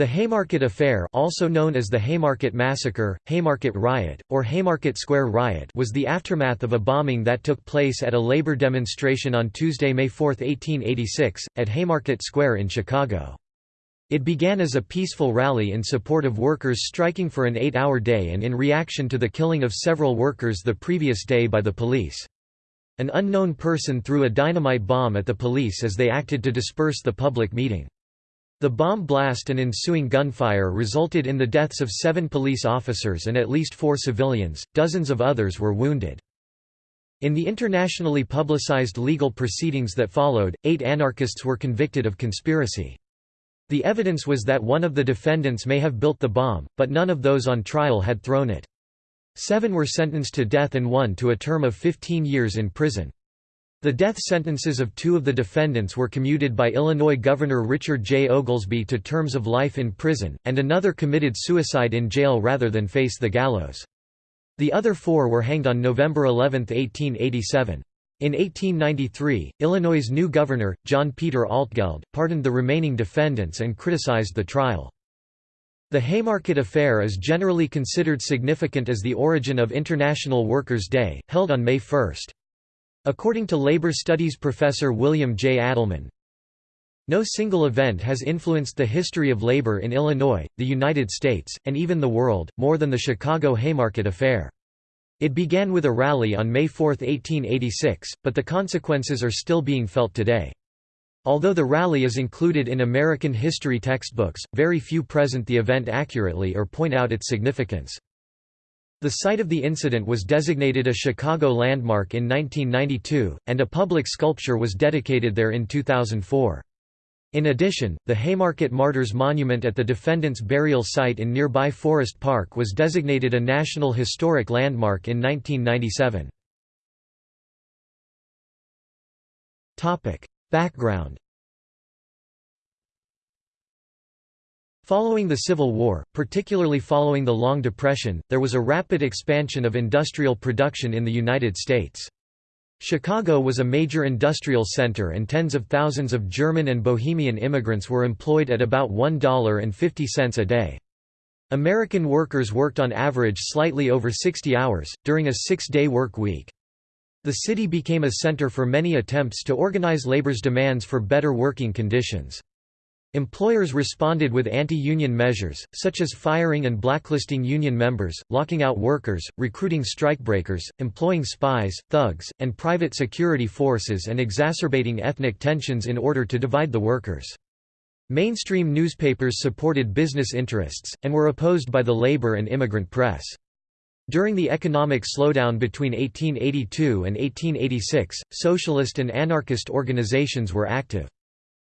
The Haymarket Affair also known as the Haymarket Massacre, Haymarket Riot, or Haymarket Square Riot was the aftermath of a bombing that took place at a labor demonstration on Tuesday, May 4, 1886, at Haymarket Square in Chicago. It began as a peaceful rally in support of workers striking for an eight-hour day and in reaction to the killing of several workers the previous day by the police. An unknown person threw a dynamite bomb at the police as they acted to disperse the public meeting. The bomb blast and ensuing gunfire resulted in the deaths of seven police officers and at least four civilians, dozens of others were wounded. In the internationally publicized legal proceedings that followed, eight anarchists were convicted of conspiracy. The evidence was that one of the defendants may have built the bomb, but none of those on trial had thrown it. Seven were sentenced to death and one to a term of 15 years in prison. The death sentences of two of the defendants were commuted by Illinois Governor Richard J. Oglesby to terms of life in prison, and another committed suicide in jail rather than face the gallows. The other four were hanged on November 11, 1887. In 1893, Illinois' new governor, John Peter Altgeld, pardoned the remaining defendants and criticized the trial. The Haymarket Affair is generally considered significant as the origin of International Workers' Day, held on May 1. According to labor studies professor William J. Adelman, no single event has influenced the history of labor in Illinois, the United States, and even the world, more than the Chicago Haymarket Affair. It began with a rally on May 4, 1886, but the consequences are still being felt today. Although the rally is included in American history textbooks, very few present the event accurately or point out its significance. The site of the incident was designated a Chicago landmark in 1992, and a public sculpture was dedicated there in 2004. In addition, the Haymarket Martyrs Monument at the defendant's burial site in nearby Forest Park was designated a National Historic Landmark in 1997. Background Following the Civil War, particularly following the Long Depression, there was a rapid expansion of industrial production in the United States. Chicago was a major industrial center and tens of thousands of German and Bohemian immigrants were employed at about $1.50 a day. American workers worked on average slightly over 60 hours, during a six-day work week. The city became a center for many attempts to organize labor's demands for better working conditions. Employers responded with anti-union measures, such as firing and blacklisting union members, locking out workers, recruiting strikebreakers, employing spies, thugs, and private security forces and exacerbating ethnic tensions in order to divide the workers. Mainstream newspapers supported business interests, and were opposed by the labor and immigrant press. During the economic slowdown between 1882 and 1886, socialist and anarchist organizations were active.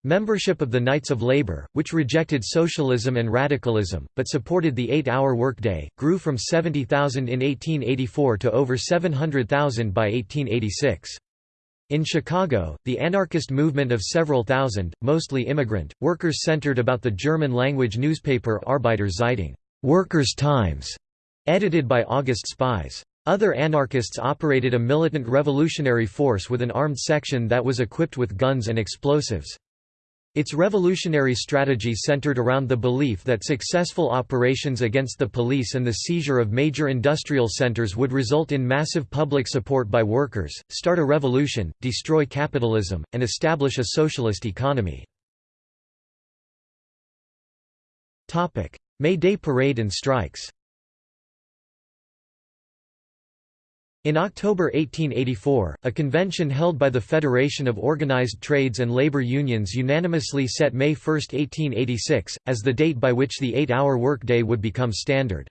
Membership of the Knights of Labor, which rejected socialism and radicalism, but supported the eight-hour workday, grew from 70,000 in 1884 to over 700,000 by 1886. In Chicago, the anarchist movement of several thousand, mostly immigrant, workers centered about the German-language newspaper Arbeiter Zeitung Workers' Times", edited by August Spies. Other anarchists operated a militant revolutionary force with an armed section that was equipped with guns and explosives. Its revolutionary strategy centered around the belief that successful operations against the police and the seizure of major industrial centers would result in massive public support by workers, start a revolution, destroy capitalism, and establish a socialist economy. May Day Parade and strikes In October 1884, a convention held by the Federation of Organized Trades and Labor Unions unanimously set May 1, 1886, as the date by which the eight-hour workday would become standard.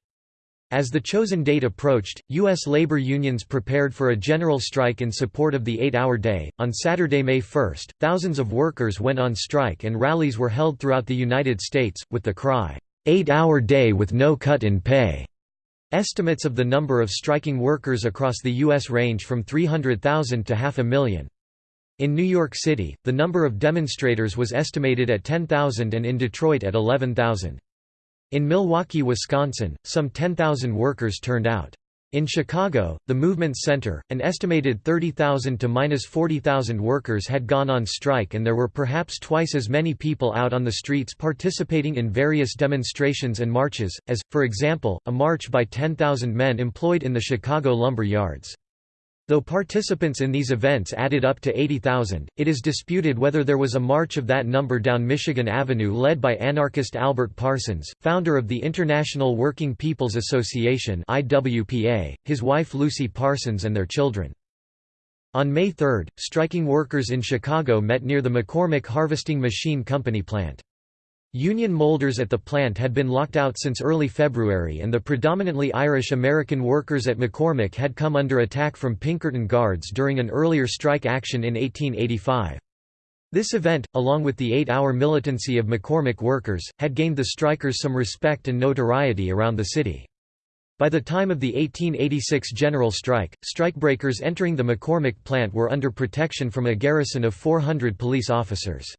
As the chosen date approached, U.S. labor unions prepared for a general strike in support of the eight-hour day. On Saturday, May 1, thousands of workers went on strike and rallies were held throughout the United States, with the cry, eight-hour day with no cut in pay. Estimates of the number of striking workers across the U.S. range from 300,000 to half a million. In New York City, the number of demonstrators was estimated at 10,000 and in Detroit at 11,000. In Milwaukee, Wisconsin, some 10,000 workers turned out. In Chicago, the movement's center, an estimated 30,000 to minus 40,000 workers had gone on strike and there were perhaps twice as many people out on the streets participating in various demonstrations and marches, as, for example, a march by 10,000 men employed in the Chicago lumber yards. Though participants in these events added up to 80,000, it is disputed whether there was a march of that number down Michigan Avenue led by anarchist Albert Parsons, founder of the International Working People's Association IWPA, his wife Lucy Parsons and their children. On May 3, striking workers in Chicago met near the McCormick Harvesting Machine Company plant. Union molders at the plant had been locked out since early February and the predominantly Irish-American workers at McCormick had come under attack from Pinkerton Guards during an earlier strike action in 1885. This event, along with the eight-hour militancy of McCormick workers, had gained the strikers some respect and notoriety around the city. By the time of the 1886 general strike, strikebreakers entering the McCormick plant were under protection from a garrison of 400 police officers.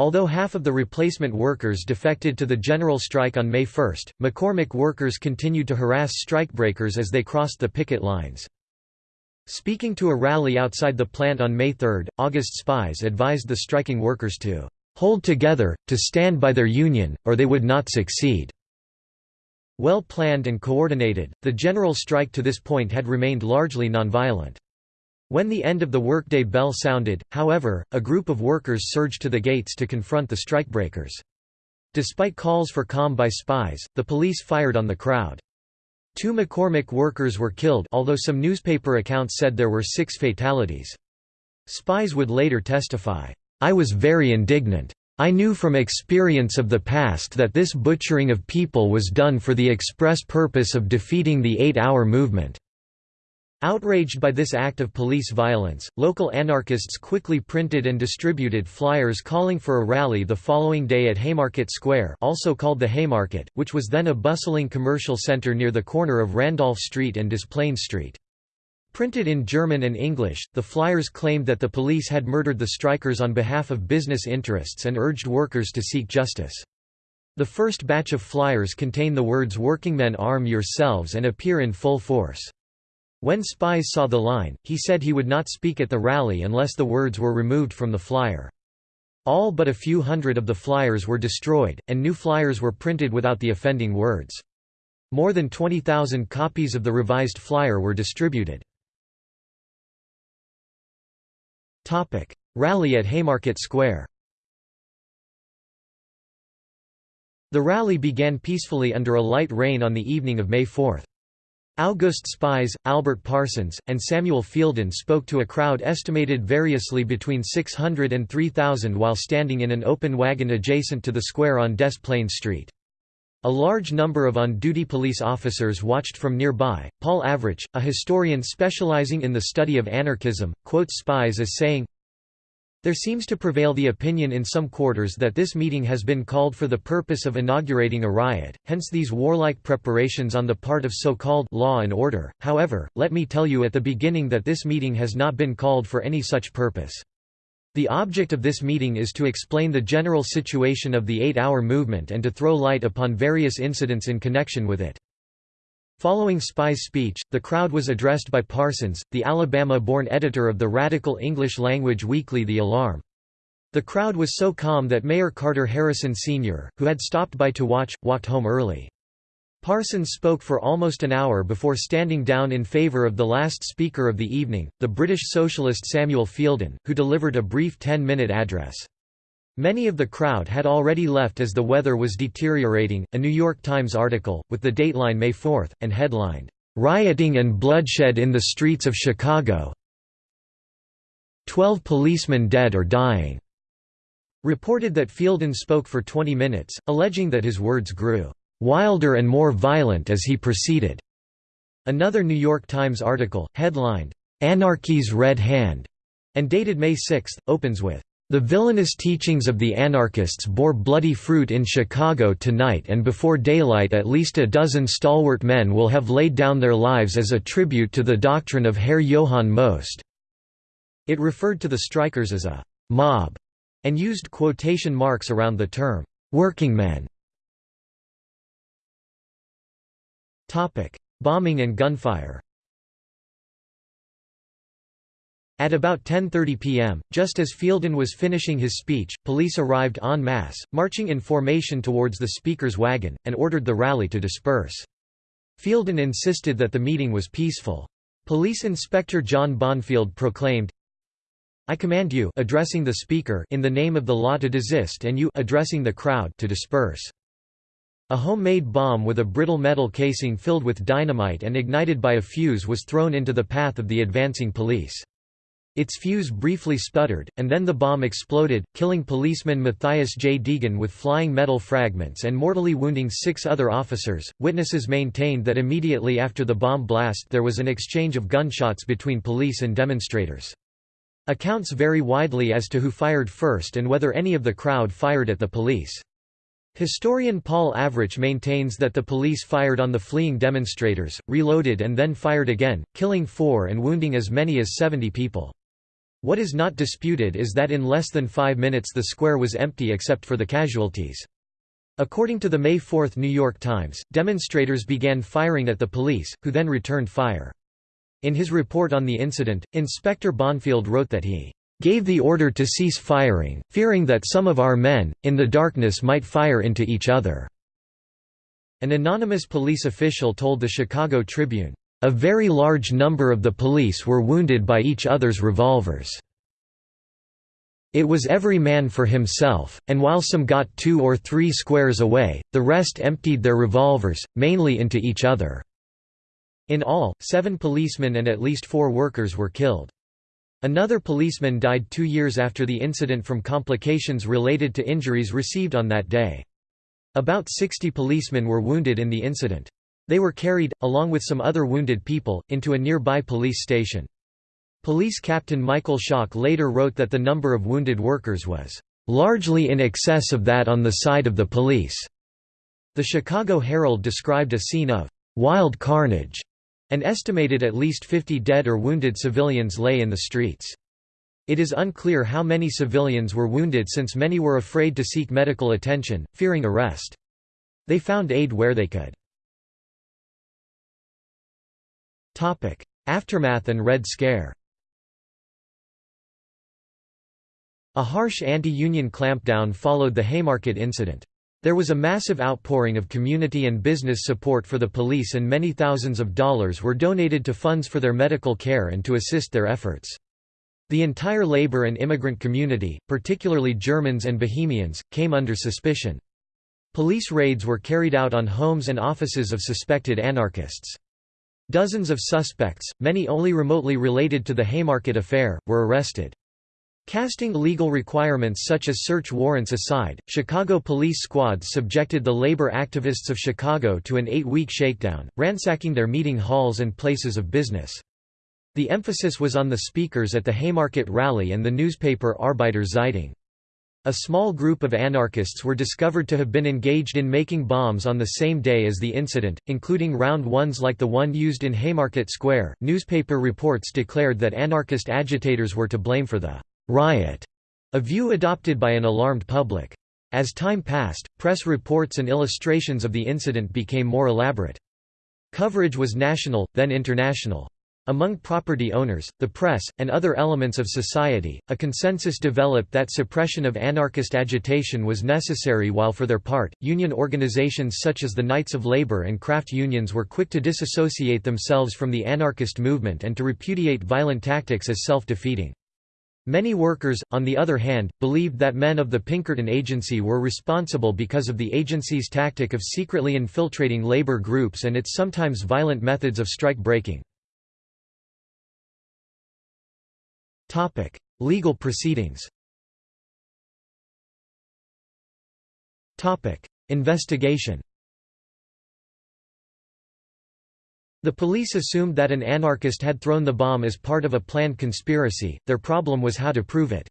Although half of the replacement workers defected to the general strike on May 1, McCormick workers continued to harass strikebreakers as they crossed the picket lines. Speaking to a rally outside the plant on May 3, August Spies advised the striking workers to "...hold together, to stand by their union, or they would not succeed." Well planned and coordinated, the general strike to this point had remained largely nonviolent. When the end of the workday bell sounded, however, a group of workers surged to the gates to confront the strikebreakers. Despite calls for calm by Spies, the police fired on the crowd. Two McCormick workers were killed although some newspaper accounts said there were six fatalities. Spies would later testify, "...I was very indignant. I knew from experience of the past that this butchering of people was done for the express purpose of defeating the eight-hour movement." Outraged by this act of police violence, local anarchists quickly printed and distributed flyers calling for a rally the following day at Haymarket Square also called the Haymarket, which was then a bustling commercial center near the corner of Randolph Street and Des Plaines Street. Printed in German and English, the flyers claimed that the police had murdered the strikers on behalf of business interests and urged workers to seek justice. The first batch of flyers contain the words workingmen arm yourselves and appear in full force. When Spies saw the line, he said he would not speak at the rally unless the words were removed from the flyer. All but a few hundred of the flyers were destroyed, and new flyers were printed without the offending words. More than 20,000 copies of the revised flyer were distributed. Rally at Haymarket Square The rally began peacefully under a light rain on the evening of May 4. August Spies, Albert Parsons, and Samuel Fielden spoke to a crowd estimated variously between 600 and 3,000 while standing in an open wagon adjacent to the square on Des Plaines Street. A large number of on-duty police officers watched from nearby. Paul Avrich, a historian specializing in the study of anarchism, quotes Spies as saying, there seems to prevail the opinion in some quarters that this meeting has been called for the purpose of inaugurating a riot, hence these warlike preparations on the part of so-called law and order. However, let me tell you at the beginning that this meeting has not been called for any such purpose. The object of this meeting is to explain the general situation of the eight-hour movement and to throw light upon various incidents in connection with it. Following Spy's speech, the crowd was addressed by Parsons, the Alabama-born editor of the radical English-language weekly The Alarm. The crowd was so calm that Mayor Carter Harrison Sr., who had stopped by to watch, walked home early. Parsons spoke for almost an hour before standing down in favour of the last speaker of the evening, the British socialist Samuel Fielden, who delivered a brief 10-minute address. Many of the crowd had already left as the weather was deteriorating. A New York Times article, with the dateline May 4, and headlined, Rioting and Bloodshed in the Streets of Chicago. Twelve policemen dead or dying. Reported that Fielden spoke for 20 minutes, alleging that his words grew wilder and more violent as he proceeded. Another New York Times article, headlined, Anarchy's Red Hand, and dated May 6, opens with, the villainous teachings of the anarchists bore bloody fruit in Chicago tonight and before daylight at least a dozen stalwart men will have laid down their lives as a tribute to the doctrine of Herr Johann Most. It referred to the strikers as a «mob» and used quotation marks around the term «workingmen». Bombing and gunfire At about 10.30 p.m., just as Fielden was finishing his speech, police arrived en masse, marching in formation towards the speaker's wagon, and ordered the rally to disperse. Fielden insisted that the meeting was peaceful. Police Inspector John Bonfield proclaimed, I command you addressing the speaker in the name of the law to desist and you addressing the crowd to disperse. A homemade bomb with a brittle metal casing filled with dynamite and ignited by a fuse was thrown into the path of the advancing police. Its fuse briefly sputtered, and then the bomb exploded, killing policeman Matthias J. Degan with flying metal fragments and mortally wounding six other officers. Witnesses maintained that immediately after the bomb blast there was an exchange of gunshots between police and demonstrators. Accounts vary widely as to who fired first and whether any of the crowd fired at the police. Historian Paul Avrich maintains that the police fired on the fleeing demonstrators, reloaded and then fired again, killing four and wounding as many as 70 people. What is not disputed is that in less than five minutes the square was empty except for the casualties. According to the May 4 New York Times, demonstrators began firing at the police, who then returned fire. In his report on the incident, Inspector Bonfield wrote that he gave the order to cease firing, fearing that some of our men, in the darkness might fire into each other." An anonymous police official told the Chicago Tribune, a very large number of the police were wounded by each other's revolvers. It was every man for himself, and while some got two or three squares away, the rest emptied their revolvers, mainly into each other. In all, seven policemen and at least four workers were killed. Another policeman died two years after the incident from complications related to injuries received on that day. About 60 policemen were wounded in the incident. They were carried, along with some other wounded people, into a nearby police station. Police Captain Michael Schaack later wrote that the number of wounded workers was largely in excess of that on the side of the police. The Chicago Herald described a scene of wild carnage and estimated at least 50 dead or wounded civilians lay in the streets. It is unclear how many civilians were wounded since many were afraid to seek medical attention, fearing arrest. They found aid where they could. Aftermath and Red Scare A harsh anti-union clampdown followed the Haymarket incident. There was a massive outpouring of community and business support for the police and many thousands of dollars were donated to funds for their medical care and to assist their efforts. The entire labor and immigrant community, particularly Germans and Bohemians, came under suspicion. Police raids were carried out on homes and offices of suspected anarchists. Dozens of suspects, many only remotely related to the Haymarket affair, were arrested. Casting legal requirements such as search warrants aside, Chicago police squads subjected the labor activists of Chicago to an eight-week shakedown, ransacking their meeting halls and places of business. The emphasis was on the speakers at the Haymarket rally and the newspaper Arbeiter Zeitung. A small group of anarchists were discovered to have been engaged in making bombs on the same day as the incident, including round ones like the one used in Haymarket Square. Newspaper reports declared that anarchist agitators were to blame for the riot, a view adopted by an alarmed public. As time passed, press reports and illustrations of the incident became more elaborate. Coverage was national, then international. Among property owners, the press, and other elements of society, a consensus developed that suppression of anarchist agitation was necessary while for their part, union organizations such as the Knights of Labor and craft unions were quick to disassociate themselves from the anarchist movement and to repudiate violent tactics as self-defeating. Many workers, on the other hand, believed that men of the Pinkerton Agency were responsible because of the agency's tactic of secretly infiltrating labor groups and its sometimes violent methods of strike breaking. Topic: Legal proceedings. Topic: Investigation. The police assumed that an anarchist had thrown the bomb as part of a planned conspiracy, their problem was how to prove it.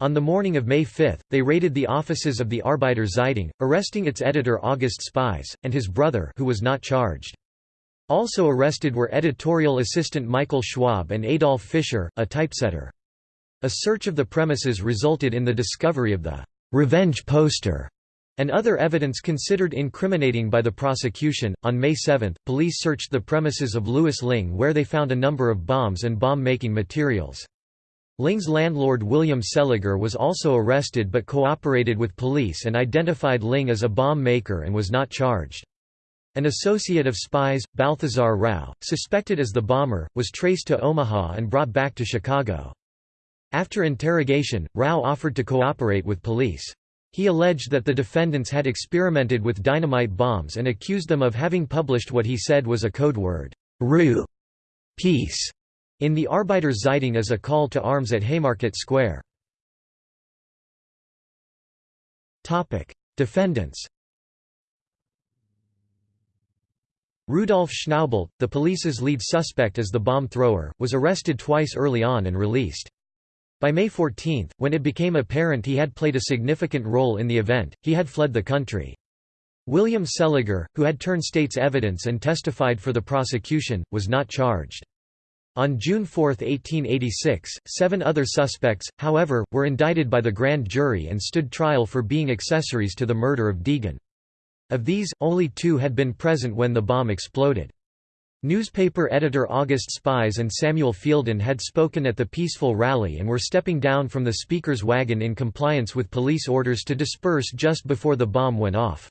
On the morning of May 5, they raided the offices of the Arbeiter Zeitung, arresting its editor August Spies, and his brother who was not charged. Also arrested were editorial assistant Michael Schwab and Adolf Fischer, a typesetter. A search of the premises resulted in the discovery of the «revenge poster» and other evidence considered incriminating by the prosecution. On May 7, police searched the premises of Louis Lingg where they found a number of bombs and bomb making materials. Lingg's landlord William Seliger was also arrested but cooperated with police and identified Lingg as a bomb maker and was not charged. An associate of Spies, Balthazar Rau, suspected as the bomber, was traced to Omaha and brought back to Chicago. After interrogation, Rau offered to cooperate with police. He alleged that the defendants had experimented with dynamite bombs and accused them of having published what he said was a code word, Ruhe, peace, in the Arbeiter Zeitung as a call to arms at Haymarket Square. Defendants Rudolf Schnaubelt, the police's lead suspect as the bomb thrower, was arrested twice early on and released. By May 14, when it became apparent he had played a significant role in the event, he had fled the country. William Seliger, who had turned state's evidence and testified for the prosecution, was not charged. On June 4, 1886, seven other suspects, however, were indicted by the grand jury and stood trial for being accessories to the murder of Degan. Of these, only two had been present when the bomb exploded. Newspaper editor August Spies and Samuel Fielden had spoken at the peaceful rally and were stepping down from the speaker's wagon in compliance with police orders to disperse just before the bomb went off.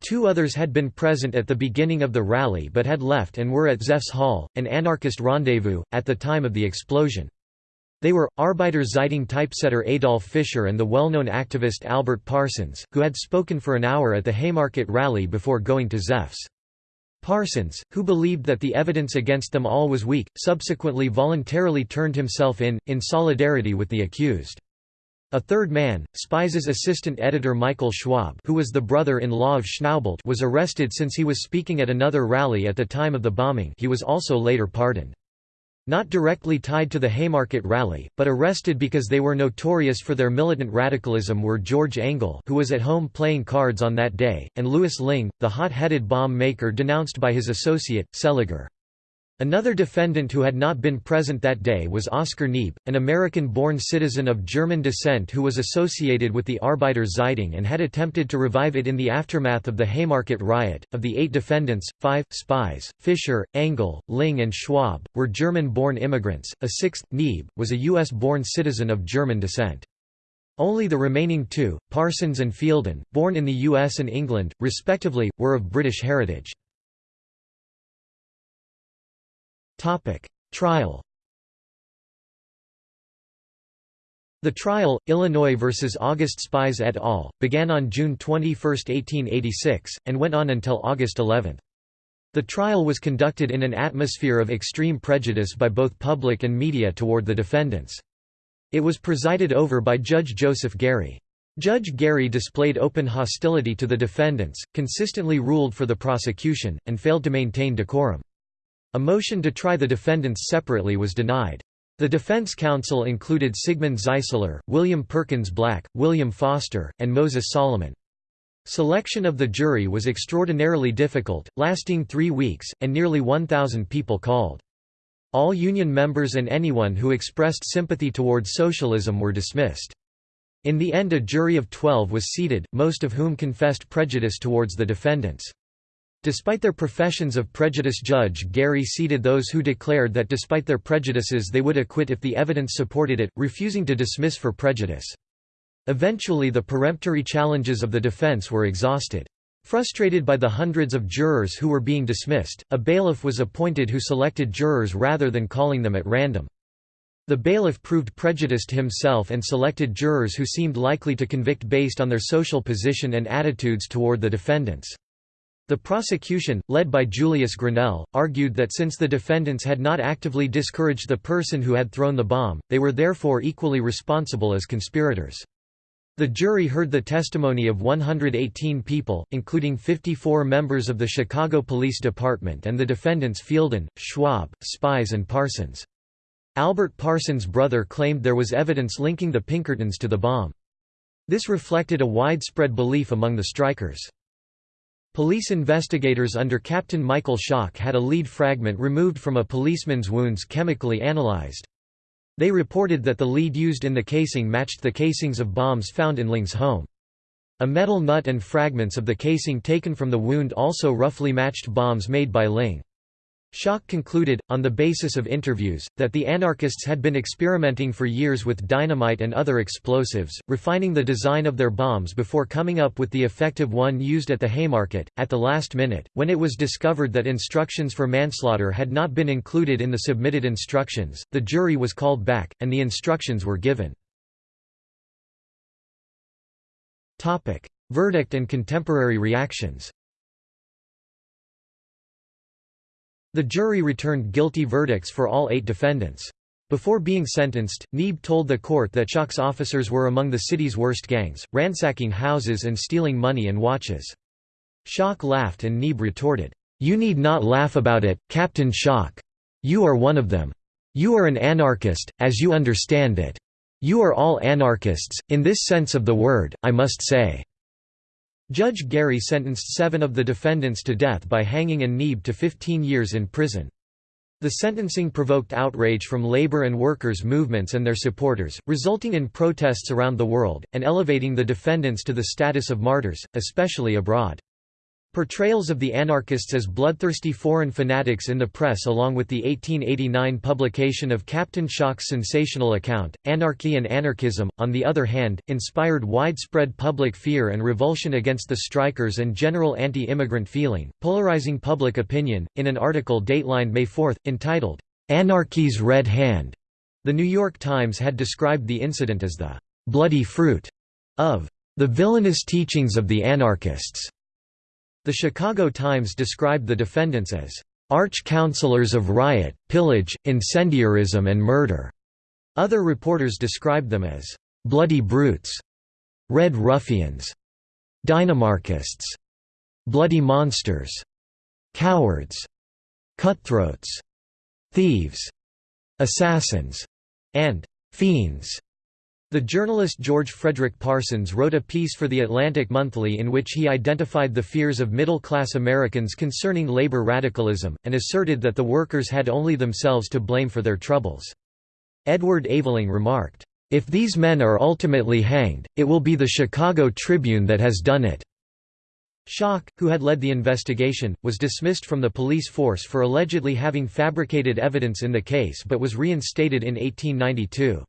Two others had been present at the beginning of the rally but had left and were at Zepf's Hall, an anarchist rendezvous, at the time of the explosion. They were, Arbeiter Zeitung typesetter Adolf Fischer and the well-known activist Albert Parsons, who had spoken for an hour at the Haymarket rally before going to Zepf's. Parsons, who believed that the evidence against them all was weak, subsequently voluntarily turned himself in, in solidarity with the accused. A third man, Spies' assistant editor Michael Schwab who was the brother-in-law of Schnaubelt was arrested since he was speaking at another rally at the time of the bombing he was also later pardoned. Not directly tied to the Haymarket rally, but arrested because they were notorious for their militant radicalism were George Engel who was at home playing cards on that day, and Louis Lingg, the hot-headed bomb maker denounced by his associate, Seliger. Another defendant who had not been present that day was Oscar Neebe, an American-born citizen of German descent who was associated with the Arbeiter Zeitung and had attempted to revive it in the aftermath of the Haymarket riot. Of the eight defendants, five, Spies, Fischer, Engel, Lingg and Schwab, were German-born immigrants, a sixth, Neebe, was a U.S.-born citizen of German descent. Only the remaining two, Parsons and Fielden, born in the US and England, respectively, were of British heritage. Topic: Trial. The trial, Illinois versus August Spies et al., began on June 21, 1886, and went on until August 11. The trial was conducted in an atmosphere of extreme prejudice by both public and media toward the defendants. It was presided over by Judge Joseph Gary. Judge Gary displayed open hostility to the defendants, consistently ruled for the prosecution, and failed to maintain decorum. A motion to try the defendants separately was denied. The defense counsel included Sigmund Zeisler, William Perkins Black, William Foster, and Moses Solomon. Selection of the jury was extraordinarily difficult, lasting three weeks, and nearly 1,000 people called. All Union members and anyone who expressed sympathy toward socialism were dismissed. In the end a jury of 12 was seated, most of whom confessed prejudice towards the defendants. Despite their professions of prejudice Judge Gary seated those who declared that despite their prejudices they would acquit if the evidence supported it, refusing to dismiss for prejudice. Eventually the peremptory challenges of the defense were exhausted. Frustrated by the hundreds of jurors who were being dismissed, a bailiff was appointed who selected jurors rather than calling them at random. The bailiff proved prejudiced himself and selected jurors who seemed likely to convict based on their social position and attitudes toward the defendants. The prosecution, led by Julius Grinnell, argued that since the defendants had not actively discouraged the person who had thrown the bomb, they were therefore equally responsible as conspirators. The jury heard the testimony of 118 people, including 54 members of the Chicago Police Department and the defendants Fielden, Schwab, Spies and Parsons. Albert Parsons' brother claimed there was evidence linking the Pinkertons to the bomb. This reflected a widespread belief among the strikers. Police investigators under Captain Michael Schaack had a lead fragment removed from a policeman's wounds chemically analyzed. They reported that the lead used in the casing matched the casings of bombs found in Lingg's home. A metal nut and fragments of the casing taken from the wound also roughly matched bombs made by Lingg. Schaack concluded, on the basis of interviews, that the anarchists had been experimenting for years with dynamite and other explosives, refining the design of their bombs before coming up with the effective one used at the Haymarket. At the last minute, when it was discovered that instructions for manslaughter had not been included in the submitted instructions, the jury was called back, and the instructions were given. Verdict and contemporary reactions The jury returned guilty verdicts for all eight defendants. Before being sentenced, Neebe told the court that Schaack's officers were among the city's worst gangs, ransacking houses and stealing money and watches. Schaack laughed and Neebe retorted, "'You need not laugh about it, Captain Schaack. You are one of them. You are an anarchist, as you understand it. You are all anarchists, in this sense of the word, I must say.' Judge Gary sentenced seven of the defendants to death by hanging and Neebe to 15 years in prison. The sentencing provoked outrage from labor and workers' movements and their supporters, resulting in protests around the world, and elevating the defendants to the status of martyrs, especially abroad. Portrayals of the anarchists as bloodthirsty foreign fanatics in the press along with the 1889 publication of Captain Schaack's sensational account, Anarchy and Anarchism, on the other hand, inspired widespread public fear and revulsion against the strikers and general anti-immigrant feeling, polarizing public opinion. In an article datelined May 4, entitled, "'Anarchy's Red Hand'", The New York Times had described the incident as the "'bloody fruit' of the villainous teachings of the anarchists' The Chicago Times described the defendants as arch-counselors of riot, pillage, incendiarism and murder. Other reporters described them as bloody brutes, red ruffians, dynamarchists, bloody monsters, cowards, cutthroats, thieves, assassins, and fiends. The journalist George Frederick Parsons wrote a piece for The Atlantic Monthly in which he identified the fears of middle-class Americans concerning labor radicalism, and asserted that the workers had only themselves to blame for their troubles. Edward Aveling remarked, "...if these men are ultimately hanged, it will be the Chicago Tribune that has done it." Schaack, who had led the investigation, was dismissed from the police force for allegedly having fabricated evidence in the case but was reinstated in 1892.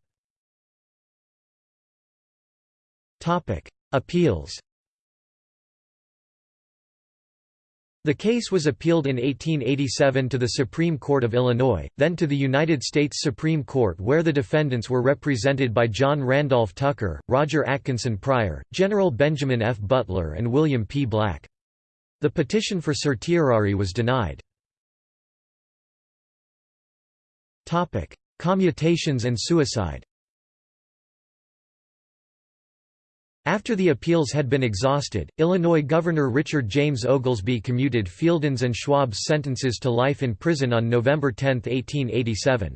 Appeals The case was appealed in 1887 to the Supreme Court of Illinois, then to the United States Supreme Court where the defendants were represented by John Randolph Tucker, Roger Atkinson Pryor, General Benjamin F. Butler and William P. Black. The petition for certiorari was denied. Commutations and suicide After the appeals had been exhausted, Illinois Governor Richard James Oglesby commuted Fielden's and Schwab's sentences to life in prison on November 10, 1887.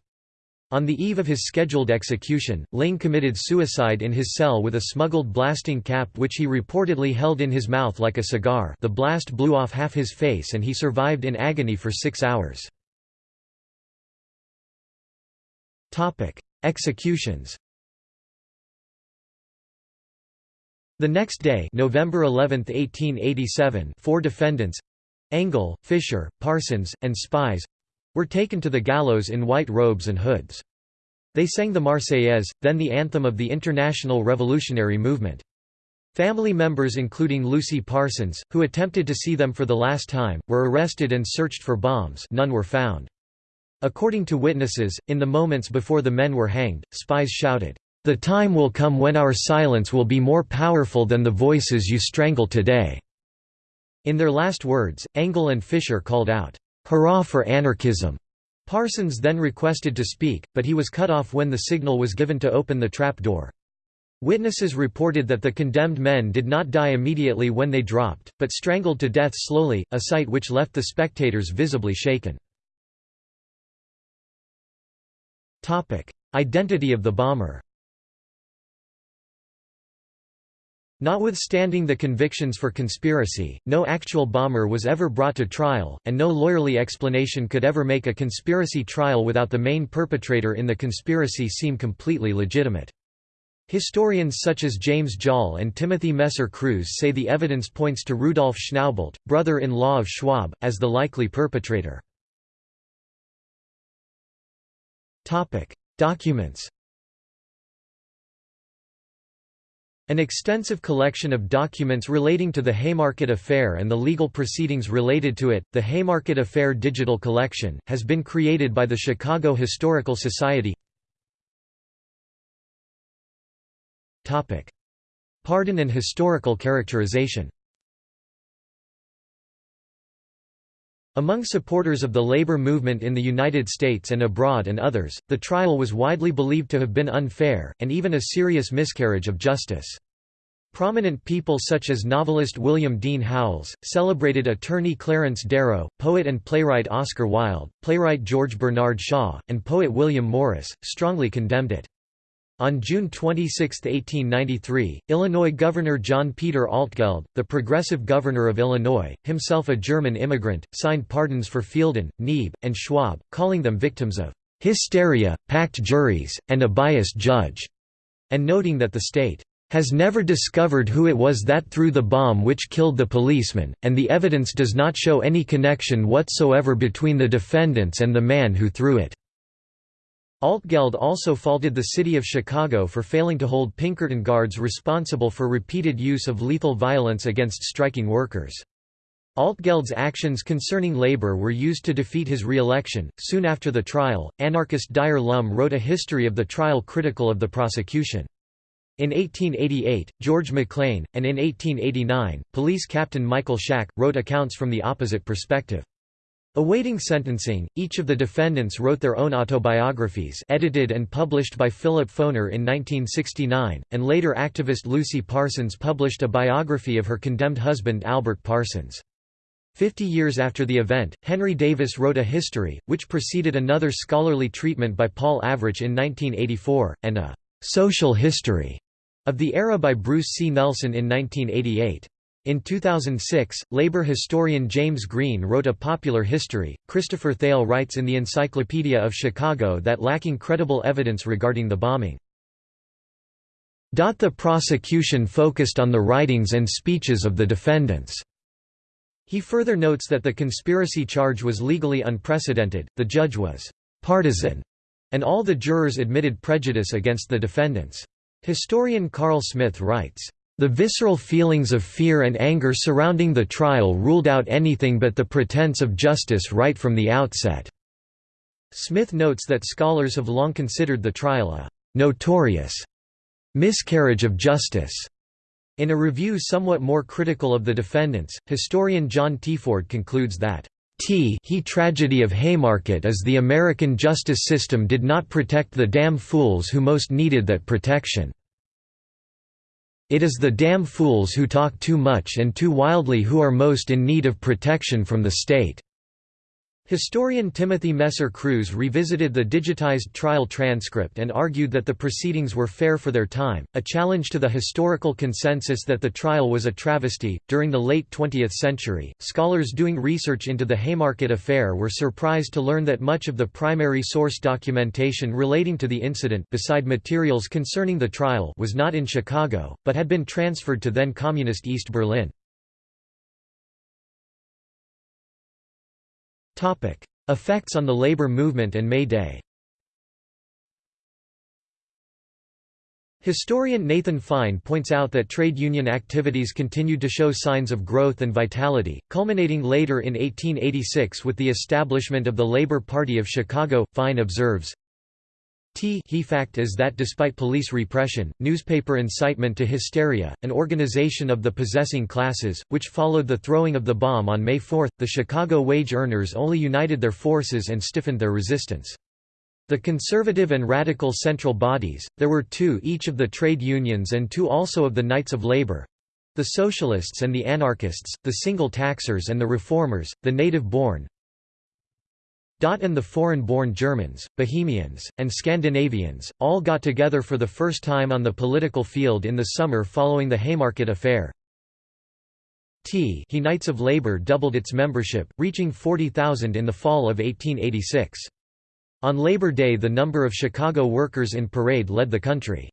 On the eve of his scheduled execution, Lingg committed suicide in his cell with a smuggled blasting cap which he reportedly held in his mouth like a cigar the blast blew off half his face and he survived in agony for six hours. Executions The next day November 11, 1887 four defendants—Engel, Fischer, Parsons, and Spies—were taken to the gallows in white robes and hoods. They sang the Marseillaise, then the anthem of the International Revolutionary Movement. Family members including Lucy Parsons, who attempted to see them for the last time, were arrested and searched for bombs none were found. According to witnesses, in the moments before the men were hanged, Spies shouted, the time will come when our silence will be more powerful than the voices you strangle today." In their last words, Engel and Fischer called out, "'Hurrah for anarchism!' Parsons then requested to speak, but he was cut off when the signal was given to open the trap door. Witnesses reported that the condemned men did not die immediately when they dropped, but strangled to death slowly, a sight which left the spectators visibly shaken. Identity of the bomber Notwithstanding the convictions for conspiracy, no actual bomber was ever brought to trial, and no lawyerly explanation could ever make a conspiracy trial without the main perpetrator in the conspiracy seem completely legitimate. Historians such as James Joll and Timothy Messer Kruse say the evidence points to Rudolf Schnaubelt, brother-in-law of Schwab, as the likely perpetrator. Documents An extensive collection of documents relating to the Haymarket Affair and the legal proceedings related to it, the Haymarket Affair Digital Collection, has been created by the Chicago Historical Society. Pardon and historical characterization Among supporters of the labor movement in the United States and abroad and others, the trial was widely believed to have been unfair, and even a serious miscarriage of justice. Prominent people such as novelist William Dean Howells, celebrated attorney Clarence Darrow, poet and playwright Oscar Wilde, playwright George Bernard Shaw, and poet William Morris, strongly condemned it. On June 26, 1893, Illinois Governor John Peter Altgeld, the progressive governor of Illinois, himself a German immigrant, signed pardons for Fielden, Neebe, and Schwab, calling them victims of hysteria, packed juries, and a biased judge, and noting that the state has never discovered who it was that threw the bomb which killed the policeman, and the evidence does not show any connection whatsoever between the defendants and the man who threw it. Altgeld also faulted the city of Chicago for failing to hold Pinkerton guards responsible for repeated use of lethal violence against striking workers. Altgeld's actions concerning labor were used to defeat his re-election. Soon after the trial, anarchist Dyer Lum wrote a history of the trial critical of the prosecution. In 1888, George McLean, and in 1889, police captain Michael Schaack, wrote accounts from the opposite perspective. Awaiting sentencing, each of the defendants wrote their own autobiographies edited and published by Philip Foner in 1969, and later activist Lucy Parsons published a biography of her condemned husband Albert Parsons. Fifty years after the event, Henry Davis wrote a history, which preceded another scholarly treatment by Paul Avrich in 1984, and a «social history» of the era by Bruce C. Nelson in 1988. In 2006, labor historian James Green wrote a popular history. Christopher Thale writes in the Encyclopedia of Chicago that lacking credible evidence regarding the bombing. The prosecution focused on the writings and speeches of the defendants. He further notes that the conspiracy charge was legally unprecedented, the judge was partisan, and all the jurors admitted prejudice against the defendants. Historian Carl Smith writes, the visceral feelings of fear and anger surrounding the trial ruled out anything but the pretense of justice right from the outset." Smith notes that scholars have long considered the trial a «notorious» miscarriage of justice. In a review somewhat more critical of the defendants, historian John Teaford concludes that T he tragedy of Haymarket is the American justice system did not protect the damn fools who most needed that protection. It is the damn fools who talk too much and too wildly who are most in need of protection from the state." Historian Timothy Messer Kruse revisited the digitized trial transcript and argued that the proceedings were fair for their time, a challenge to the historical consensus that the trial was a travesty. During the late 20th century, scholars doing research into the Haymarket affair were surprised to learn that much of the primary source documentation relating to the incident beside materials concerning the trial was not in Chicago, but had been transferred to then communist East Berlin. Effects on the labor movement and May Day Historian Nathan Fine points out that trade union activities continued to show signs of growth and vitality, culminating later in 1886 with the establishment of the Labor Party of Chicago. Fine observes, T he fact is that despite police repression, newspaper incitement to hysteria, an organization of the possessing classes, which followed the throwing of the bomb on May 4, the Chicago wage earners only united their forces and stiffened their resistance. The conservative and radical central bodies, there were two each of the trade unions and two also of the Knights of Labor, the Socialists and the Anarchists, the Single Taxers and the Reformers, the Native-born, and the foreign-born Germans, Bohemians, and Scandinavians, all got together for the first time on the political field in the summer following the Haymarket Affair. T he Knights of Labour doubled its membership, reaching 40,000 in the fall of 1886. On Labor Day the number of Chicago workers in parade led the country.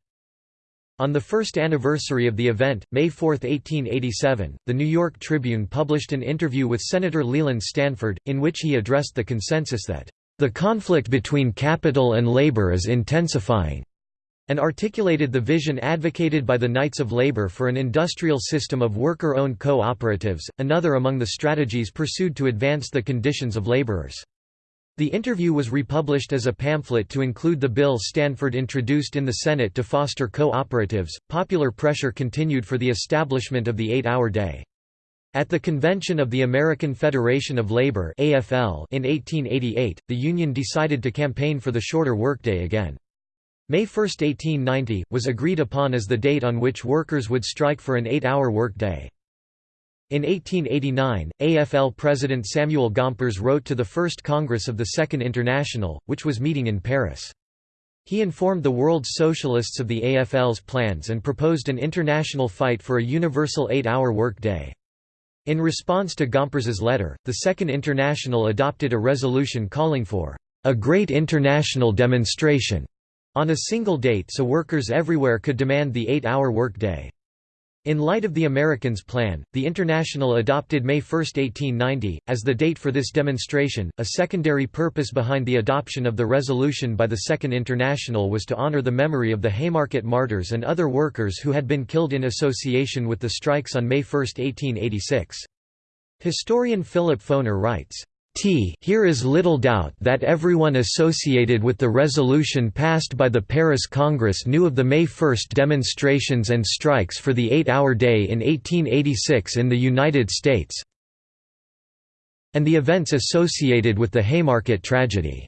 On the first anniversary of the event, May 4, 1887, the New York Tribune published an interview with Senator Leland Stanford, in which he addressed the consensus that, "...the conflict between capital and labor is intensifying." and articulated the vision advocated by the Knights of Labor for an industrial system of worker-owned co-operatives, another among the strategies pursued to advance the conditions of laborers. The interview was republished as a pamphlet to include the bill Stanford introduced in the Senate to foster co-operatives. Popular pressure continued for the establishment of the eight-hour day. At the convention of the American Federation of Labor (AFL) in 1888, the union decided to campaign for the shorter workday again. May 1, 1890, was agreed upon as the date on which workers would strike for an eight-hour workday. In 1889, AFL President Samuel Gompers wrote to the First Congress of the Second International, which was meeting in Paris. He informed the world's socialists of the AFL's plans and proposed an international fight for a universal eight-hour workday. In response to Gompers's letter, the Second International adopted a resolution calling for a great international demonstration on a single date so workers everywhere could demand the eight-hour workday. In light of the Americans' plan, the International adopted May 1, 1890, as the date for this demonstration. A secondary purpose behind the adoption of the resolution by the Second International was to honor the memory of the Haymarket martyrs and other workers who had been killed in association with the strikes on May 1, 1886. Historian Philip Foner writes, T here is little doubt that everyone associated with the resolution passed by the Paris Congress knew of the May 1 demonstrations and strikes for the eight-hour day in 1886 in the United States and the events associated with the Haymarket tragedy.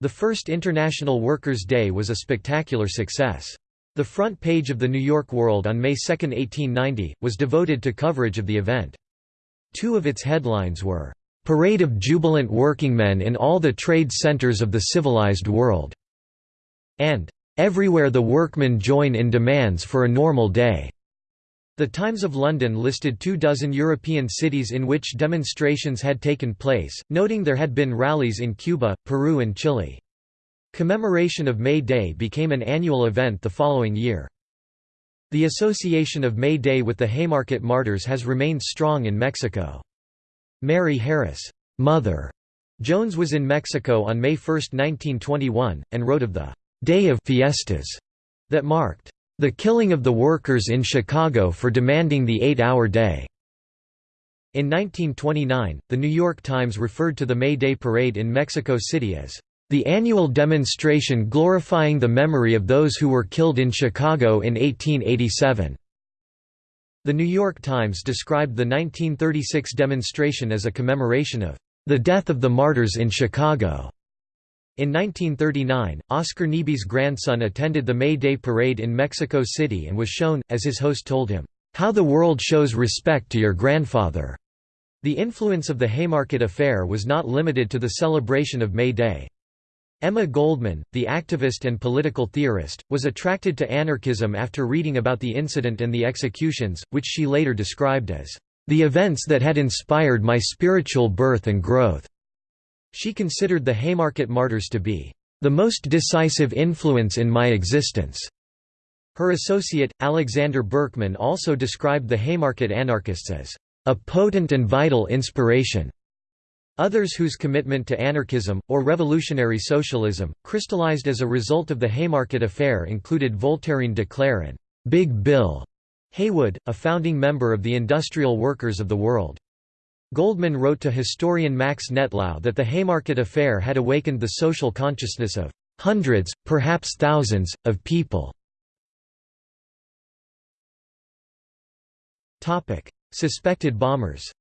The first International Workers' Day was a spectacular success. The front page of the New York World on May 2, 1890, was devoted to coverage of the event. Two of its headlines were, Parade of jubilant workingmen in all the trade centers of the civilized world", and "...everywhere the workmen join in demands for a normal day." The Times of London listed two dozen European cities in which demonstrations had taken place, noting there had been rallies in Cuba, Peru and Chile. Commemoration of May Day became an annual event the following year. The association of May Day with the Haymarket Martyrs has remained strong in Mexico. Mary Harris, Mother Jones was in Mexico on May 1, 1921, and wrote of the «day of fiestas» that marked «the killing of the workers in Chicago for demanding the eight-hour day». In 1929, The New York Times referred to the May Day Parade in Mexico City as the annual demonstration glorifying the memory of those who were killed in Chicago in 1887. The New York Times described the 1936 demonstration as a commemoration of the death of the martyrs in Chicago. In 1939, Oscar Neebe's grandson attended the May Day parade in Mexico City and was shown, as his host told him, "...how the world shows respect to your grandfather." The influence of the Haymarket Affair was not limited to the celebration of May Day. Emma Goldman, the activist and political theorist, was attracted to anarchism after reading about the incident and the executions, which she later described as, "...the events that had inspired my spiritual birth and growth." She considered the Haymarket martyrs to be, "...the most decisive influence in my existence." Her associate, Alexander Berkman also described the Haymarket anarchists as, "...a potent and vital inspiration." Others whose commitment to anarchism, or revolutionary socialism, crystallized as a result of the Haymarket Affair included Voltairine de Cleyre and «Big Bill» Haywood, a founding member of the Industrial Workers of the World. Goldman wrote to historian Max Nettlau that the Haymarket Affair had awakened the social consciousness of hundreds, perhaps thousands, of people. Suspected bombers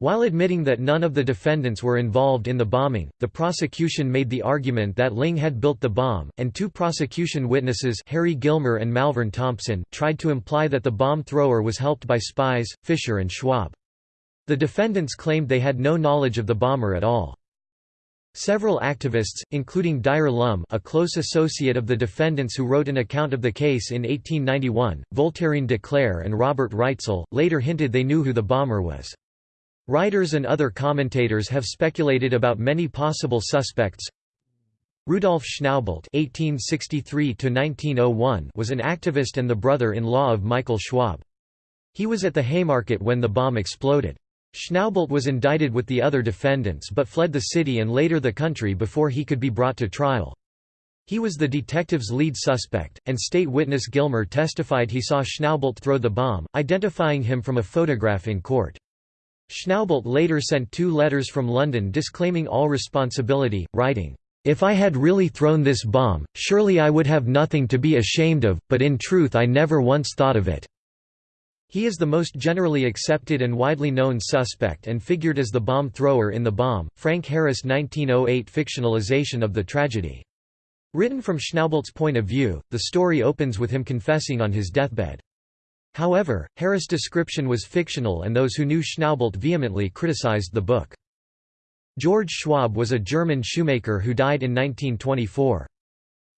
While admitting that none of the defendants were involved in the bombing, the prosecution made the argument that Lingg had built the bomb, and two prosecution witnesses Harry Gilmer and Malvern Thompson tried to imply that the bomb thrower was helped by Spies, Fischer and Schwab. The defendants claimed they had no knowledge of the bomber at all. Several activists, including Dyer Lum a close associate of the defendants who wrote an account of the case in 1891, Voltairine de Cleyre and Robert Reitzel, later hinted they knew who the bomber was. Writers and other commentators have speculated about many possible suspects. Rudolf Schnaubelt (1863–1901) was an activist and the brother-in-law of Michael Schwab. He was at the Haymarket when the bomb exploded. Schnaubelt was indicted with the other defendants but fled the city and later the country before he could be brought to trial. He was the detective's lead suspect, and state witness Gilmer testified he saw Schnaubelt throw the bomb, identifying him from a photograph in court. Schnaubelt later sent two letters from London disclaiming all responsibility, writing, if I had really thrown this bomb, surely I would have nothing to be ashamed of, but in truth I never once thought of it." He is the most generally accepted and widely known suspect and figured as the bomb thrower in The Bomb, Frank Harris 1908 fictionalization of the tragedy. Written from Schnaubelt's point of view, the story opens with him confessing on his deathbed. However, Harris' description was fictional and those who knew Schnaubelt vehemently criticized the book. George Schwab was a German shoemaker who died in 1924.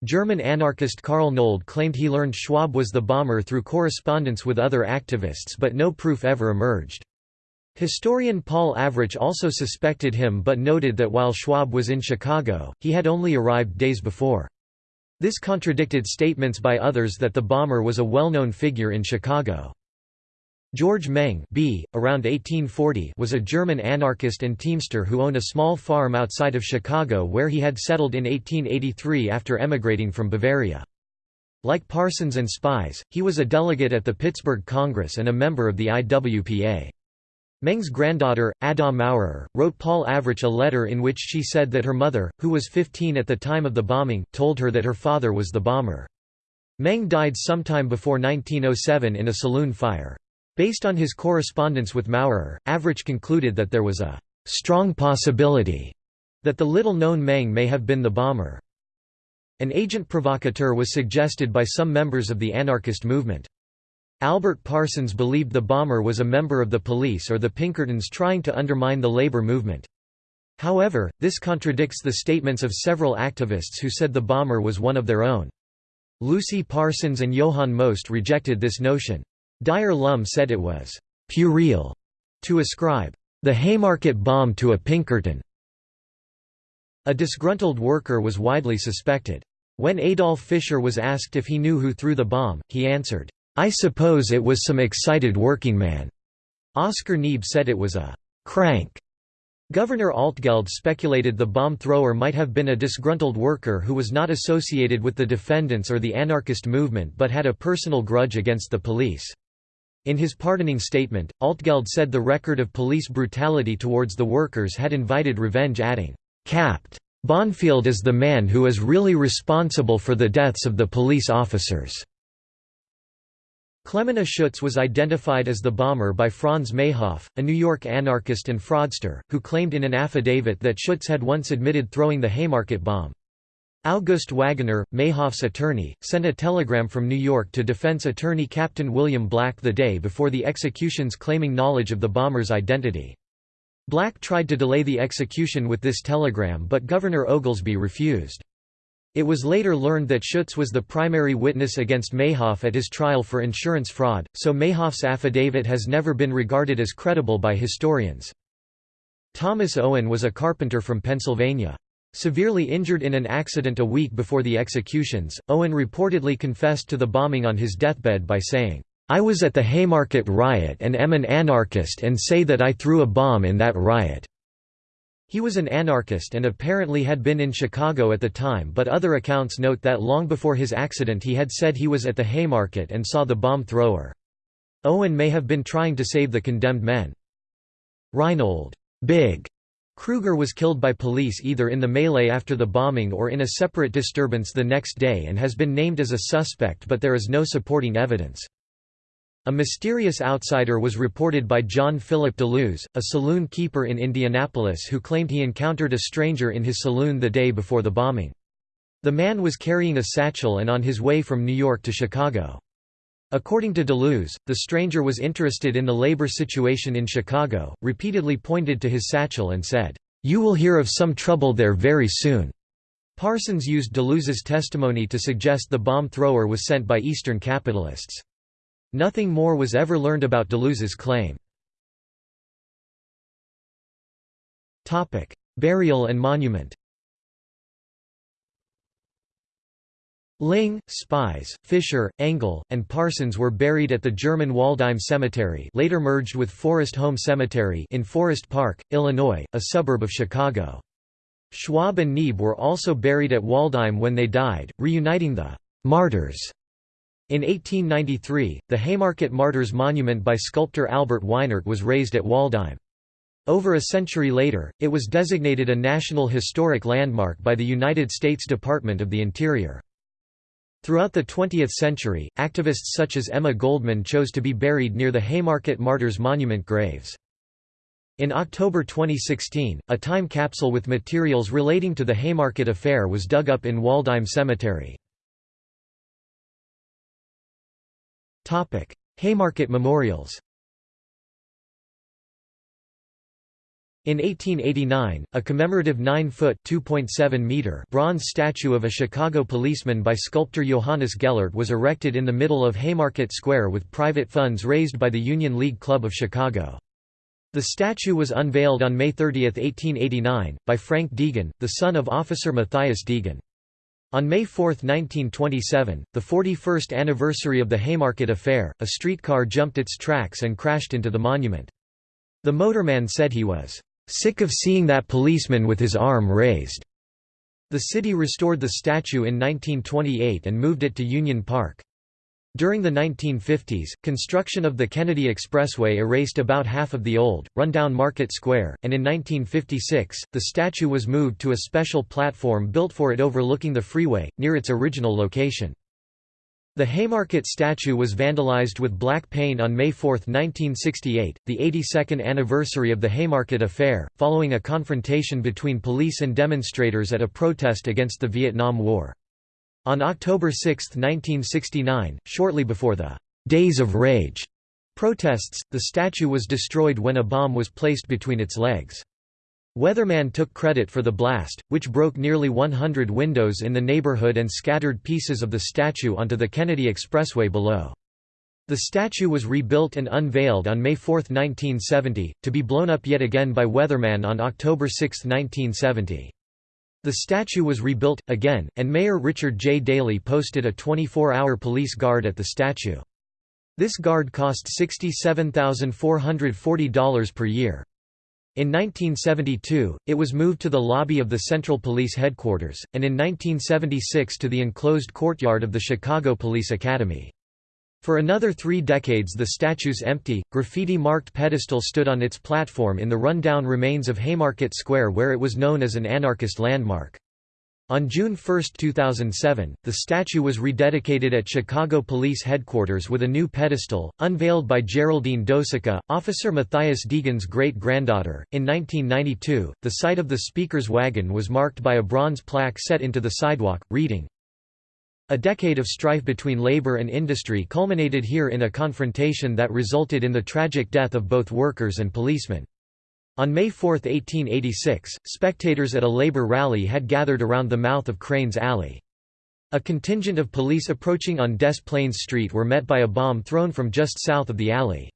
German anarchist Karl Nold claimed he learned Schwab was the bomber through correspondence with other activists but no proof ever emerged. Historian Paul Avrich also suspected him but noted that while Schwab was in Chicago, he had only arrived days before. This contradicted statements by others that the bomber was a well-known figure in Chicago. George Meng B. around 1840 was a German anarchist and teamster who owned a small farm outside of Chicago where he had settled in 1883 after emigrating from Bavaria. Like Parsons and Spies, he was a delegate at the Pittsburgh Congress and a member of the IWPA. Meng's granddaughter, Ada Maurer, wrote Paul Avrich a letter in which she said that her mother, who was 15 at the time of the bombing, told her that her father was the bomber. Meng died sometime before 1907 in a saloon fire. Based on his correspondence with Maurer, Avrich concluded that there was a «strong possibility» that the little-known Meng may have been the bomber. An agent provocateur was suggested by some members of the anarchist movement. Albert Parsons believed the bomber was a member of the police or the Pinkertons trying to undermine the labor movement. However, this contradicts the statements of several activists who said the bomber was one of their own. Lucy Parsons and Johann Most rejected this notion. Dyer Lum said it was «puerile» to ascribe «the Haymarket bomb to a Pinkerton». A disgruntled worker was widely suspected. When Adolf Fischer was asked if he knew who threw the bomb, he answered, "'I suppose it was some excited workingman." Oscar Neebe said it was a «crank». Governor Altgeld speculated the bomb thrower might have been a disgruntled worker who was not associated with the defendants or the anarchist movement but had a personal grudge against the police. In his pardoning statement, Altgeld said the record of police brutality towards the workers had invited revenge adding, "Capt. Bonfield is the man who is really responsible for the deaths of the police officers." Clemena Schutz was identified as the bomber by Franz Mayhoff, a New York anarchist and fraudster, who claimed in an affidavit that Schutz had once admitted throwing the Haymarket bomb. August Wagener, Mayhoff's attorney, sent a telegram from New York to defense attorney Captain William Black the day before the executions claiming knowledge of the bomber's identity. Black tried to delay the execution with this telegram but Governor Oglesby refused. It was later learned that Schutz was the primary witness against Mayhoff at his trial for insurance fraud, so Mayhoff's affidavit has never been regarded as credible by historians. Thomas Owen was a carpenter from Pennsylvania. Severely injured in an accident a week before the executions, Owen reportedly confessed to the bombing on his deathbed by saying, "'I was at the Haymarket riot and am an anarchist and say that I threw a bomb in that riot.'" He was an anarchist and apparently had been in Chicago at the time but other accounts note that long before his accident he had said he was at the Haymarket and saw the bomb thrower. Owen may have been trying to save the condemned men. Reinhold Big Kruger was killed by police either in the melee after the bombing or in a separate disturbance the next day and has been named as a suspect but there is no supporting evidence. A mysterious outsider was reported by John Philip Deluse, a saloon keeper in Indianapolis who claimed he encountered a stranger in his saloon the day before the bombing. The man was carrying a satchel and on his way from New York to Chicago. According to Deluse, the stranger was interested in the labor situation in Chicago, repeatedly pointed to his satchel and said, "'You will hear of some trouble there very soon.'" Parsons used Deluse's testimony to suggest the bomb thrower was sent by Eastern capitalists. Nothing more was ever learned about Deluse's claim. Burial and monument Lingg, Spies, Fischer, Engel, and Parsons were buried at the German Waldheim Cemetery later merged with Forest Home Cemetery in Forest Park, Illinois, a suburb of Chicago. Schwab and Neebe were also buried at Waldheim when they died, reuniting the «martyrs». In 1893, the Haymarket Martyrs Monument by sculptor Albert Weinert was raised at Waldheim. Over a century later, it was designated a National Historic Landmark by the United States Department of the Interior. Throughout the 20th century, activists such as Emma Goldman chose to be buried near the Haymarket Martyrs Monument graves. In October 2016, a time capsule with materials relating to the Haymarket affair was dug up in Waldheim Cemetery. Haymarket memorials In 1889, a commemorative 9-foot (2.7 bronze statue of a Chicago policeman by sculptor Johannes Gellert was erected in the middle of Haymarket Square with private funds raised by the Union League Club of Chicago. The statue was unveiled on May 30, 1889, by Frank Degan, the son of Officer Matthias Degan. On May 4, 1927, the 41st anniversary of the Haymarket affair, a streetcar jumped its tracks and crashed into the monument. The motorman said he was sick of seeing that policeman with his arm raised. The city restored the statue in 1928 and moved it to Union Park. During the 1950s, construction of the Kennedy Expressway erased about half of the old, rundown Market Square, and in 1956, the statue was moved to a special platform built for it overlooking the freeway, near its original location. The Haymarket statue was vandalized with black paint on May 4, 1968, the 82nd anniversary of the Haymarket affair, following a confrontation between police and demonstrators at a protest against the Vietnam War. On October 6, 1969, shortly before the «Days of Rage» protests, the statue was destroyed when a bomb was placed between its legs. Weatherman took credit for the blast, which broke nearly 100 windows in the neighborhood and scattered pieces of the statue onto the Kennedy Expressway below. The statue was rebuilt and unveiled on May 4, 1970, to be blown up yet again by Weatherman on October 6, 1970. The statue was rebuilt, again, and Mayor Richard J. Daley posted a 24-hour police guard at the statue. This guard cost $67,440 per year. In 1972, it was moved to the lobby of the Central Police Headquarters, and in 1976 to the enclosed courtyard of the Chicago Police Academy. For another three decades the statue's empty, graffiti-marked pedestal stood on its platform in the run-down remains of Haymarket Square where it was known as an anarchist landmark. On June 1, 2007, the statue was rededicated at Chicago Police Headquarters with a new pedestal, unveiled by Geraldine Doceka, Officer Matthias Degan's great-granddaughter. In 1992, the site of the Speaker's wagon was marked by a bronze plaque set into the sidewalk, reading, A decade of strife between labor and industry culminated here in a confrontation that resulted in the tragic death of both workers and policemen. On May 4, 1886, spectators at a labor rally had gathered around the mouth of Cranes Alley. A contingent of police approaching on Des Plaines Street were met by a bomb thrown from just south of the alley.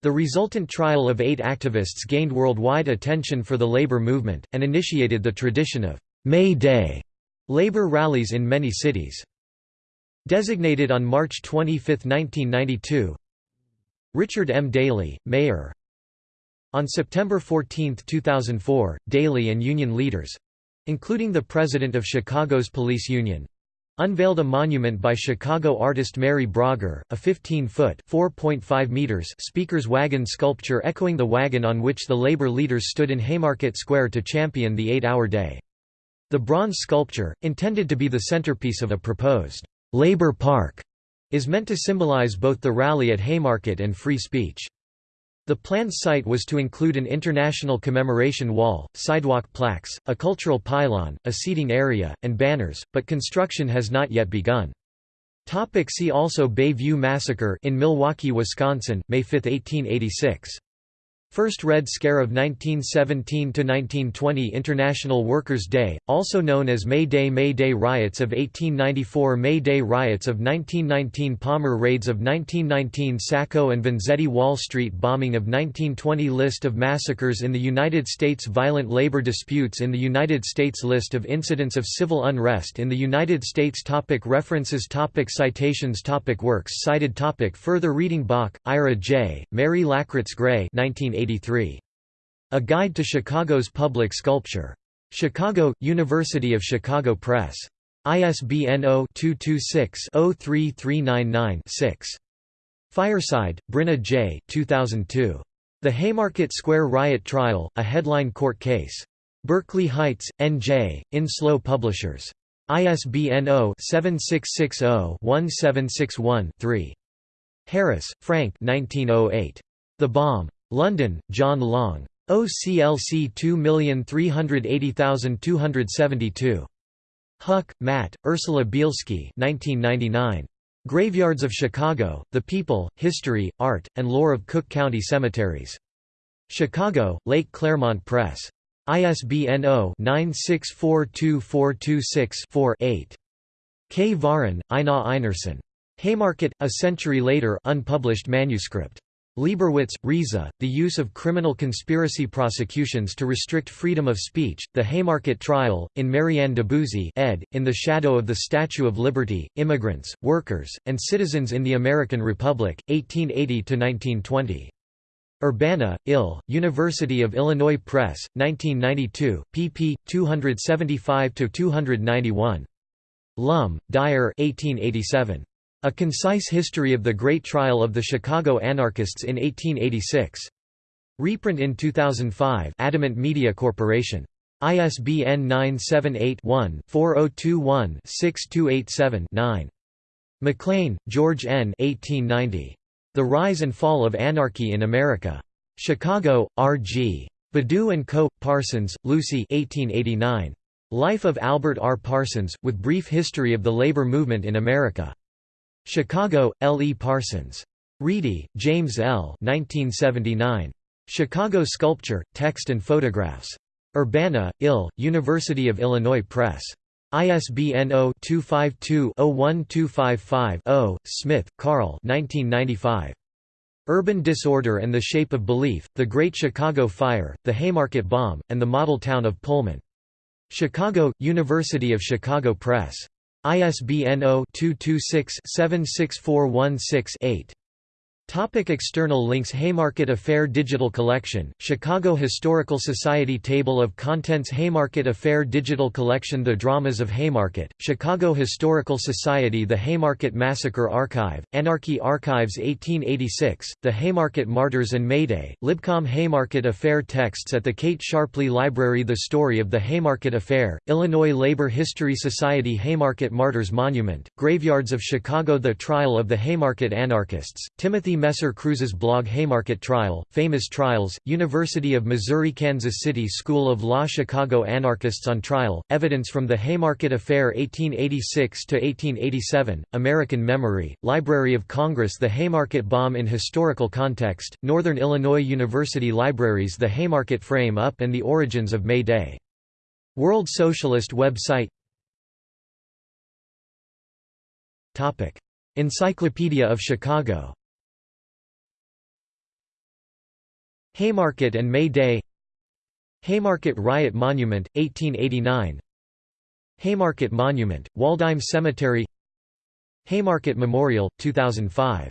The resultant trial of eight activists gained worldwide attention for the labor movement, and initiated the tradition of May Day labor rallies in many cities. Designated on March 25, 1992 Richard M. Daley, mayor on September 14, 2004, Daley and union leaders—including the president of Chicago's police union, unveiled a monument by Chicago artist Mary Brogger, a 15-foot (4.5 meters) speaker's wagon sculpture echoing the wagon on which the labor leaders stood in Haymarket Square to champion the eight-hour day. The bronze sculpture, intended to be the centerpiece of a proposed «labor park», is meant to symbolize both the rally at Haymarket and free speech. The planned site was to include an international commemoration wall, sidewalk plaques, a cultural pylon, a seating area, and banners, but construction has not yet begun. See also Bay View Massacre in Milwaukee, Wisconsin, May 5, 1886. First Red Scare of 1917–1920 International Workers' Day, also known as May Day May Day Riots of 1894 May Day Riots of 1919 Palmer Raids of 1919 Sacco and Vanzetti Wall Street Bombing of 1920 List of massacres in the United States Violent labor disputes in the United States List of incidents of civil unrest in the United States topic References topic Citations topic Works cited topic Further reading Bach, Ira J., Mary Lackritz Gray 1980 a Guide to Chicago's Public Sculpture. Chicago, University of Chicago Press. ISBN 0-226-03399-6. Fireside, Bryna J. 2002. The Haymarket Square Riot Trial, a Headline Court Case. Berkeley Heights, N.J., Enslow Publishers. ISBN 0-7660-1761-3. Harris, Frank 1908. The Bomb. London, John Long. OCLC 2380272. Hucke, Matt, Ursula Bielski 1999. Graveyards of Chicago, The People, History, Art, and Lore of Cook County Cemeteries. Chicago, Lake Claremont Press. ISBN 0-9642426-4-8. Kvaran, Einar Einarsson. Haymarket, A Century Later unpublished manuscript. Leibowitz, Riza, The Use of Criminal Conspiracy Prosecutions to Restrict Freedom of Speech, The Haymarket Trial, in Marianne Debouzy ed., In the Shadow of the Statue of Liberty, Immigrants, Workers, and Citizens in the American Republic, 1880–1920. Urbana, Ill, University of Illinois Press, 1992, pp. 275–291. Lum, Dyer 1887. A Concise History of the Great Trial of the Chicago Anarchists in 1886. Reprint in 2005 Adamant Media Corporation. ISBN 978-1-4021-6287-9. McLean, George N. 1890. The Rise and Fall of Anarchy in America. Chicago, R.G. Badoux and Co., Parsons, Lucy 1889. Life of Albert R. Parsons, with Brief History of the Labor Movement in America. Chicago, L. E. Parsons. Riedy, James L. 1979. Chicago Sculpture, Text and Photographs. Urbana, Ill, University of Illinois Press. ISBN 0-252-01255-0. Smith, Carl Urban Disorder and the Shape of Belief, The Great Chicago Fire, The Haymarket Bomb, and the Model Town of Pullman. Chicago, University of Chicago Press. ISBN 0-226-76416-8. Topic external links Haymarket Affair Digital Collection, Chicago Historical Society Table of Contents Haymarket Affair Digital Collection The Dramas of Haymarket, Chicago Historical Society The Haymarket Massacre Archive, Anarchy Archives 1886, The Haymarket Martyrs and Mayday, Libcom Haymarket Affair Texts at the Kate Sharpley Library The Story of the Haymarket Affair, Illinois Labor History Society Haymarket Martyrs Monument, Graveyards of Chicago The Trial of the Haymarket Anarchists, Timothy Messer Kruse's blog Haymarket Trial, Famous Trials, University of Missouri-Kansas City School of Law Chicago Anarchists on Trial, Evidence from the Haymarket Affair 1886–1887, American Memory, Library of Congress The Haymarket Bomb in Historical Context, Northern Illinois University Libraries The Haymarket Frame Up and the Origins of May Day. World Socialist website Topic, Encyclopedia of Chicago Haymarket and May Day. Haymarket Riot Monument, 1889 Haymarket Monument, Waldheim Cemetery. Haymarket Memorial, 2005